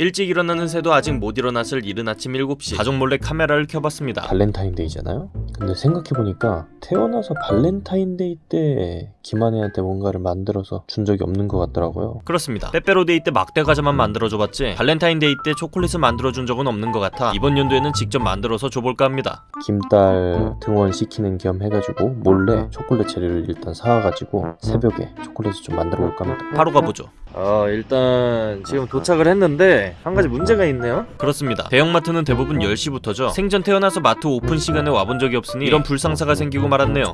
일찍 일어나는 새도 아직 못 일어났을 이른 아침 7시 가족 몰래 카메라를 켜봤습니다 발렌타인데이잖아요? 근데 생각해보니까 태어나서 발렌타인데이 때 김한혜한테 뭔가를 만들어서 준 적이 없는 것 같더라고요. 그렇습니다 빼빼로데이 때 막대 과자만 만들어줘봤지 발렌타인데이 때 초콜릿을 만들어준 적은 없는 것 같아 이번 연도에는 직접 만들어서 줘볼까 합니다 김딸 등원시키는 겸 해가지고 몰래 초콜릿 재료를 일단 사와가지고 새벽에 초콜릿을 좀 만들어 볼까 합니다. 바로 가보죠 어 일단 지금 도착을 했는데 한 가지 문제가 있네요. 그렇습니다. 대형마트는 대부분 10시부터죠. 생전 태어나서 마트 오픈 시간에 와본 적이 없으니 이런 불상사가 생기고 말았네요.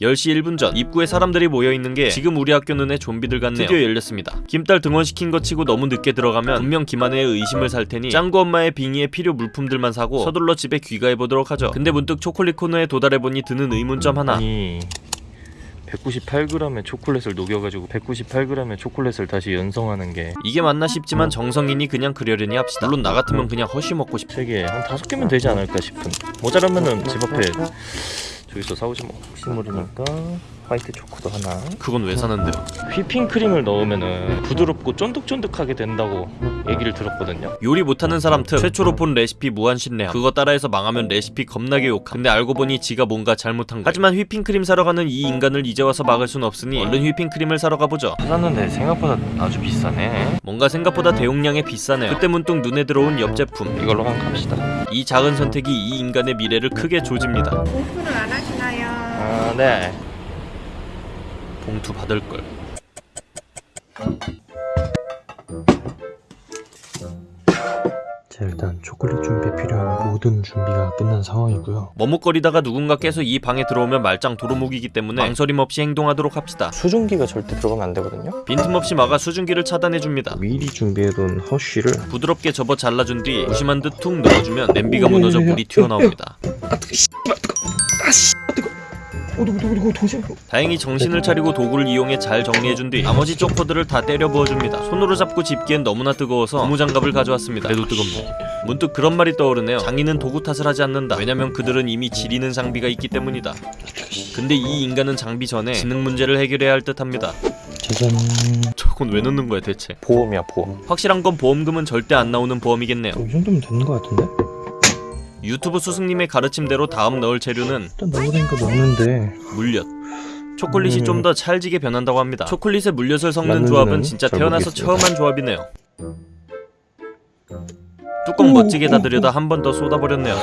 10시 1분 전 입구에 사람들이 모여있는 게 지금 우리 학교 눈에 좀비들 같네요. 드디어 열렸습니다. 김딸 등원시킨 것 치고 너무 늦게 들어가면 분명 김한혜의 의심을 살 테니 짱구 엄마의 빙의에 필요 물품들만 사고 서둘러 집에 귀가해보도록 하죠. 근데 문득 초콜릿 코너에 도달해보니 드는 의문점 하나. 아니 198g의 초콜릿을 녹여가지고 198g의 초콜릿을 다시 연성하는 게 이게 맞나 싶지만 정성이니 그냥 그러려니 합시다. 물론 나 같으면 그냥 허쉬 먹고 싶 3개 한 5개면 되지 않을까 싶은. 모자라면은 집 앞에 저기서 사오지 뭐 혹시 모르니까 화이트 초코도 하나. 그건 왜 사는데요? 휘핑크림을 넣으면은 부드럽고 쫀득쫀득하게 된다고 얘기를 들었거든요. 요리 못하는 사람 특. 최초로 본 레시피 무한신뢰함. 그거 따라해서 망하면 레시피 겁나게 욕함. 근데 알고 보니 지가 뭔가 잘못한 거야. 하지만 휘핑크림 사러 가는 이 인간을 이제 와서 막을 순 없으니 얼른 휘핑크림을 사러 가보죠. 찾았는데 생각보다 아주 비싸네. 뭔가 생각보다 대용량에 비싸네요. 그때 문득 눈에 들어온 옆 제품. 이걸로 한번 갑시다. 이 작은 선택이 이 인간의 미래를 크게 조집니다. 오픈을 안 하시나요? 아네 봉투 받을걸. 자 일단 초콜릿 준비에 필요한 모든 준비가 끝난 상황이고요. 머뭇거리다가 누군가 깨서 이 방에 들어오면 말짱 도루묵이기 때문에 망설임 없이 행동하도록 합시다. 수증기가 절대 들어가면 안 되거든요. 빈틈없이 막아 수증기를 차단해줍니다. 미리 준비해둔 허쉬를 부드럽게 접어 잘라준 뒤 무심한 듯 툭 넣어주면 냄비가 무너져 물이 튀어나옵니다 다행히 정신을 차리고 도구를 이용해 잘 정리해준 뒤 나머지 초코들을 다 때려 부어줍니다. 손으로 잡고 집기엔 너무나 뜨거워서 고무장갑을 가져왔습니다. 그래도 뜨겁네. 문득 그런 말이 떠오르네요. 장인은 도구 탓을 하지 않는다. 왜냐면 그들은 이미 지리는 장비가 있기 때문이다. 근데 이 인간은 장비 전에 지능 문제를 해결해야 할 듯합니다. 짜잔 저건 왜 넣는 거야 대체? 보험이야 보험. 확실한 건 보험금은 절대 안 나오는 보험이겠네요. 어, 이 정도면 되는 것 같은데? 유튜브 스승님의 가르침대로 다음 넣을 재료는 일단 넣으니까 넣는데. 물엿. 초콜릿이 음. 좀더 찰지게 변한다고 합니다. 초콜릿에 물엿을 섞는 조합은 진짜 잘 태어나서. 처음 한 조합이네요. 뚜껑 멋지게 닫으려다 한 번 더 쏟아버렸네요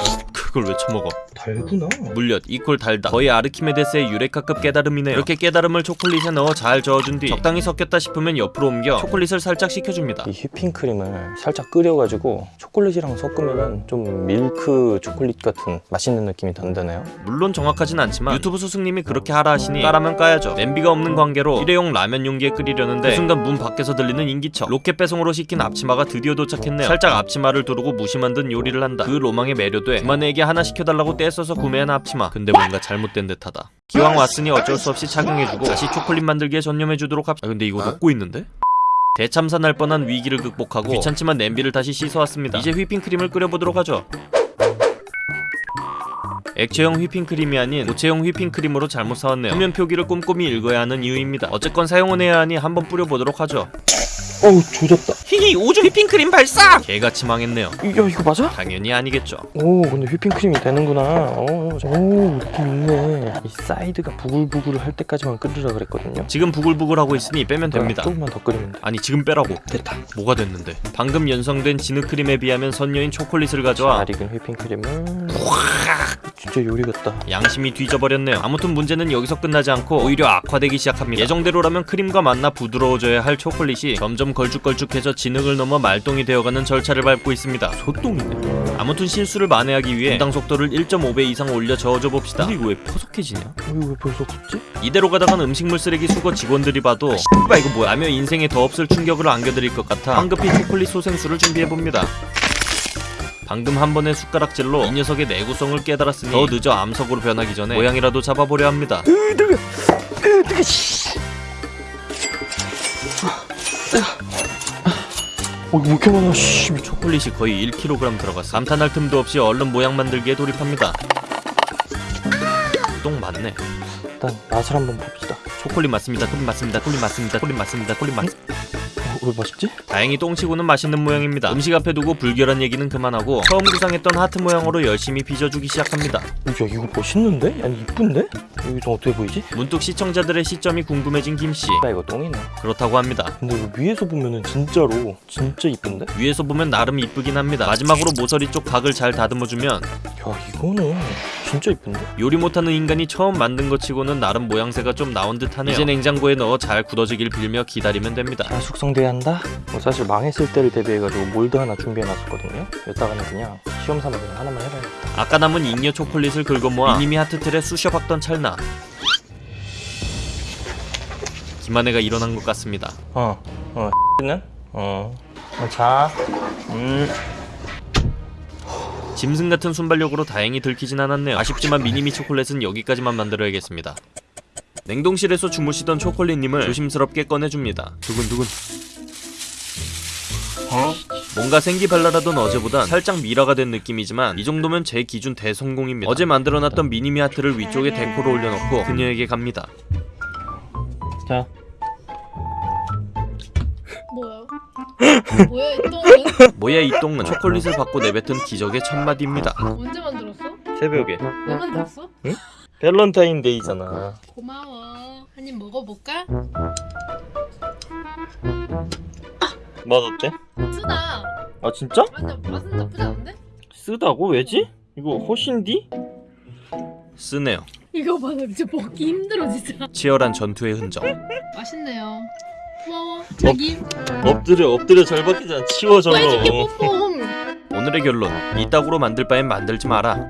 그걸 왜 처먹어? 달구나. 물엿 equal 달다. 거의 아르키메데스의 유레카급 깨달음이네요. 이렇게 깨달음을 초콜릿에 넣어 잘 저어준 뒤 적당히 섞였다 싶으면 옆으로 옮겨 초콜릿을 살짝 식혀줍니다. 이 휘핑크림을 살짝 끓여가지고 초콜릿이랑 섞으면은 좀 밀크 초콜릿 같은 맛있는 느낌이 든다네요. 물론 정확하진 않지만 유튜브 스승님이 그렇게 하라 하시니 까라면 까야죠. 냄비가 없는 관계로 일회용 라면 용기에 끓이려는데 그 순간 문 밖에서 들리는 인기척. 로켓 배송으로 시킨 앞치마가 드디어 도착했네요. 살짝 앞치마를 두르고 무심한 듯 요리를 한다. 그 로망에 매료돼 그만에게 하나 시켜달라고 떼써서 구매한 앞치마 근데 뭔가 잘못된 듯하다 기왕 왔으니 어쩔 수 없이 착용해주고 다시 초콜릿 만들기에 전념해주도록 합시다 아, 근데 이거 녹고 있는데? 대참사 날 뻔한 위기를 극복하고 귀찮지만 냄비를 다시 씻어왔습니다 이제 휘핑크림을 끓여보도록 하죠 액체형 휘핑크림이 아닌 고체형 휘핑크림으로 잘못 사왔네요. 표면 표기를 꼼꼼히 읽어야 하는 이유입니다. 어쨌건 사용은 해야 하니 한번 뿌려보도록 하죠. 어우 조졌다. 히히 오줌 휘핑크림 발사! 개같이 망했네요. 야 이거 맞아? 당연히 아니겠죠. 오 근데 휘핑크림이 되는구나. 오, 오 느낌 있네. 이 사이드가 부글부글 할 때까지만 끓이라 그랬거든요. 지금 부글부글 하고 있으니 빼면 됩니다. 조금만 더 끓이면 돼. 아니 지금 빼라고. 됐다. 뭐가 됐는데? 방금 연성된 진흙크림에 비하면 선녀인 초콜릿을 가져와 잘 익은 휘핑크림을 진짜 요리 같다. 양심이 뒤져버렸네요. 아무튼 문제는 여기서 끝나지 않고 오히려 악화되기 시작합니다. 예정대로라면 크림과 만나 부드러워져야 할 초콜릿이 점점 걸쭉걸쭉해져 진흙을 넘어 말똥이 되어가는 절차를 밟고 있습니다. 소똥이네. 아무튼 실수를 만회하기 위해 분당 속도를 1.5배 이상 올려 저어줘 봅시다. 근데 이거 왜 퍼석해지냐? 어, 이거 왜 없었지? 이대로 가다간 음식물 쓰레기 수거 직원들이 봐도 씨발 이거 뭐야 하며 인생에 더 없을 충격을 안겨드릴 것 같아 황급히 초콜릿 소생술을 준비해봅니다. 방금 한 번의 숟가락질로 이 녀석의 내구성을 깨달았으니 더 늦어 암석으로 변하기 전에 모양이라도 잡아보려 합니다. 어 이렇게 많아? 씨. 초콜릿이 거의 1kg 들어갔어. 감탄할 틈도 없이 얼른 모양 만들기에 돌입합니다. 똥 맞네. 일단 맛을 한번 봅시다. 초콜릿 맞습니다. 콜릿 맞습니다. 콜릿 맞습니다. 콜릿 맞습니다. 콜릿 맞. 어, 왜 맛있지? 다행히 똥치고는 맛있는 모양입니다. 음식 앞에 두고 불결한 얘기는 그만하고 처음 구상했던 하트 모양으로 열심히 빚어주기 시작합니다. 야 이거 멋있는데? 아니 이쁜데? 여기 좀 어떻게 보이지? 문득 시청자들의 시점이 궁금해진 김씨. 나 이거 똥이네 그렇다고 합니다. 근데 이거 위에서 보면은 진짜로 진짜 이쁜데? 위에서 보면 나름 이쁘긴 합니다. 마지막으로 모서리 쪽 각을 잘 다듬어주면 야 이거는 진짜 이쁜데? 요리 못하는 인간이 처음 만든 것 치고는 나름 모양새가 좀 나온 듯하네요. 이제 냉장고에 넣어 잘 굳어지길 빌며 기다리면 됩니다. 잘 숙성돼야 한다? 뭐 사실 망했을 때를 대비해가지고 몰드 하나 준비해놨었거든요 여기다가는 그냥 시험 삼아 그냥 하나만 해봐야겠다 아까 남은 잉여 초콜릿을 긁어 모아 미니미 하트틀에 쑤셔 박던 찰나 김한혜가 일어난 것 같습니다. 어, 어, 는 어, 어, 자, 음, 짐승 같은 순발력으로 다행히 들키진 않았네요. 아쉽지만 미니미 초콜릿은 여기까지만 만들어야겠습니다. 냉동실에서 주무시던 초콜릿님을 조심스럽게 꺼내줍니다. 두근두근. 어? 뭔가 생기발랄하던 어제보단 살짝 미라가 된 느낌이지만 이 정도면 제 기준 대성공입니다. 어제 만들어놨던 미니미 하트를 위쪽에 데코로 올려놓고 그녀에게 갑니다. 자, 뭐야? 뭐야 이 똥은? 뭐야 이 똥은 초콜릿을 받고 내뱉은 기적의 첫 마디입니다. 언제 만들었어? 새벽에 왜 만들었어? 밸런타인데이잖아. 고마워. 한 입 먹어볼까? 맛 어때? 쓰다. 아 진짜? 맛은 맛은 나쁘지 않은데? 쓰다고 왜지? 이거 훨씬디? 쓰네요. 이거 봐, 나 진짜 먹기 힘들어 진짜. 치열한 전투의 흔적. 맛있네요. 고마워. 자기. 엎드려 엎드려 잘 박히잖아. 치워 저거. 오늘의 결론 이따구로 만들 바엔 만들지 마라